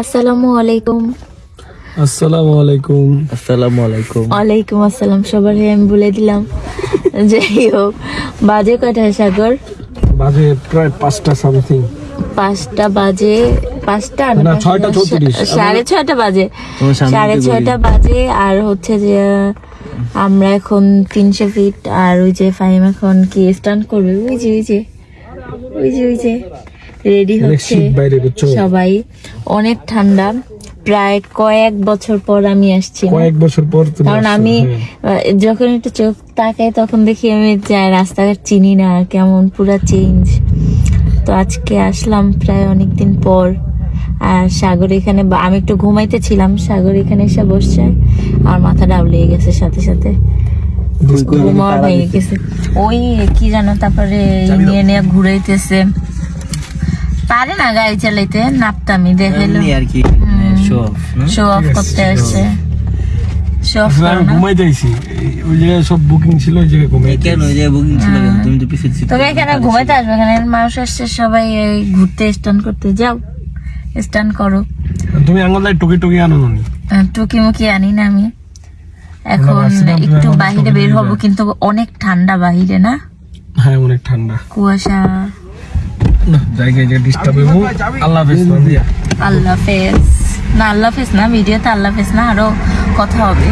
আসসালামু আলাইকুম। আসসালামু আলাইকুম। আসসালামু আলাইকুম। ওয়ালাইকুম আসসালাম সবার হয়ে আমি বলে দিলাম। যাই হোক বাজে কটায় সাগর? বাজে প্রায় পাঁচটা সামথিং পাঁচটা বাজে পাঁচটা না, ছয়টা চৌত্রিশ। সাড়ে ছয়টা বাজে। সাড়ে ছয়টা বাজে আর হচ্ছে যে আমরা এখন তিনশো ফিট আর ওই যে ফাইম এখন কি স্টান্ট করবে? ওই যে ওই যে ওই যে ওই যে। রেডি হচ্ছে বাইরে বুঝছ সবাই। অনেক ঠান্ডা। প্রায় কয়েক বছর পর আমি আসছি? কয়েক বছর পর কারণ আমি হ্যাঁ। যখন একটু চোখ তাকাই তখন দেখি আমি যাই রাস্তাঘাট চিনি না কেমন পুরা চেঞ্জ তো আজকে আসলাম প্রায় অনেকদিন পর। আর সাগর এখানে আমি একটু ঘুমাইতে ছিলাম সাগর এখানে এসে বসছে। আর মাথা ডাবলিয়ে গেছে সাথে সাথে। ঘুমার ভেঙে গেছে। ওই কি জানো তারপরে নিয়ে নিয়ে ঘুরাইতেছে। পারে না গাড়ি চালাইতে নাপতামি দেখাইলো আর কি। শো অফ শো অফ করতে আসছে ঘুমাই যাইছি ওই সব বুকিং ছিল ওই জায়গায় ঘুমাই কেন ওই যে বুকিং ছিল তুমি তো পিছিয়ে ছিল তোকে এখানে ঘুমাইতে আসবে। এখানে মানুষ আসছে সবাই এই ঘুরতে স্টান করতে। যাও স্টান করো। তুমি আঙ্গলায় টুকি টুকি আনো নি? টুকি মুকি আনি না আমি। এখন একটু বাহিরে বের হব কিন্তু অনেক ঠান্ডা বাহিরে না? হ্যাঁ অনেক ঠান্ডা। কুয়াশা। জায়গায় যে ডিস্টার্ব হইব। আল্লাহ হাফেজ আল্লাহ হাফেজ। না আল্লাহ হাফেজ না ভিডিওতে আল্লাহ হাফেজ না আরও কথা হবে।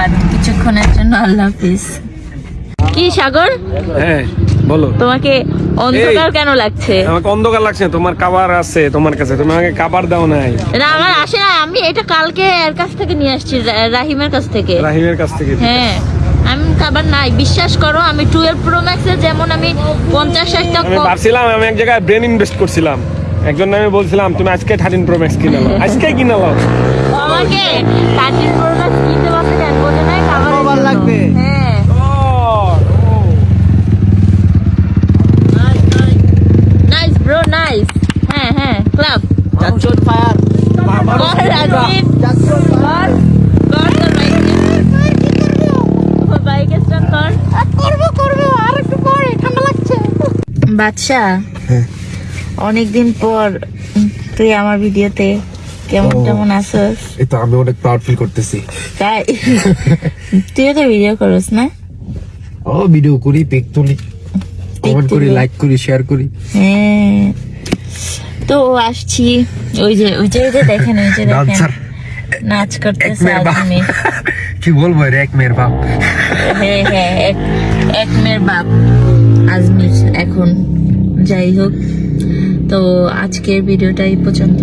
আর কিছুক্ষণের জন্য আল্লাহ হাফেজ। কি সাগর? হ্যাঁ বলো। তোমাকে অন্ধকার কেন লাগছে? আমাকে অন্ধকার লাগছে তোমার কাবার আছে তোমার কাছে তুমি আমাকে কাবার দাও নাই। না আমার আসে না আমি এটা কালকে এর কাছ থেকে নিয়ে আসছি রাহিমের কাছ থেকে। রাহিমের কাছ থেকে হ্যাঁ। আমি খাবার নাই। বিশ্বাস করো আমি টুয়েলভ প্রো ম্যাক্সের যেমন আমি পঞ্চাশ ষাটটা আমি ভাবছিলাম আমি এক জায়গায় ব্রেন ইনভেস্ট করছিলাম। একজন আমি বলছিলাম তুমি আজকে থার্টিন প্রো ম্যাক্স কিনে নাও। আজকে কিনে নাও। আমাকে থার্টিন প্রো ম্যাক্স কিনতে পারছে কেন? বোঝে নাই খাবার লাগবে? হ্যাঁ। নাইস ব্রো নাইস হ্যাঁ হ্যাঁ ক্লাব ফায়ার কর রাজীব কর কর তোর বাইকে তোর বাইকে স্টার্ট কর করব করব আর একটু পরে ঠান্ডা লাগছে বাদশা অনেকদিন পর তুই আমার ভিডিওতে কেমন কেমন আসস এই তো আমি অনেক প্রাউড ফিল করতেছি। তাই? তুইও তো ভিডিও করস না? ও ভিডিও করি পিক তুলি কমেন্ট করি লাইক করি শেয়ার করি। হ্যাঁ। তো আসছি ওই যে ওই যে দেখেন ওই যে দেখেন। নাচ করতেছে আজমি কি বলব রে এক মেয়ের বাপ। হ্যাঁ হ্যাঁ এক এক মেয়ের বাপ। আজমির এখন যাই হোক। তো আজকের ভিডিওটা এই পর্যন্ত?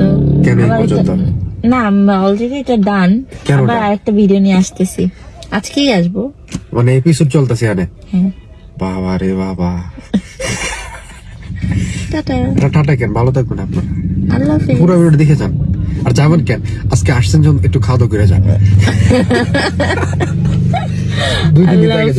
না অলরেডি এটা ডান আবার আরেকটা ভিডিও নিয়ে আসতেছি। আজকেই আসব। মানে এপিসোড চলতেছে এখানে? হ্যাঁ। বাবা রে বাবা। টাটা। টাটা কেন? ভালো থাকবেন আপনারা। আল্লাহ হাফেজ। পুরো ভিডিও দেখে যান। আর যাবেন কেন? আজকে আসছেন যখন একটু খাওয়া দাওয়া করে যান। দুই দিন আগে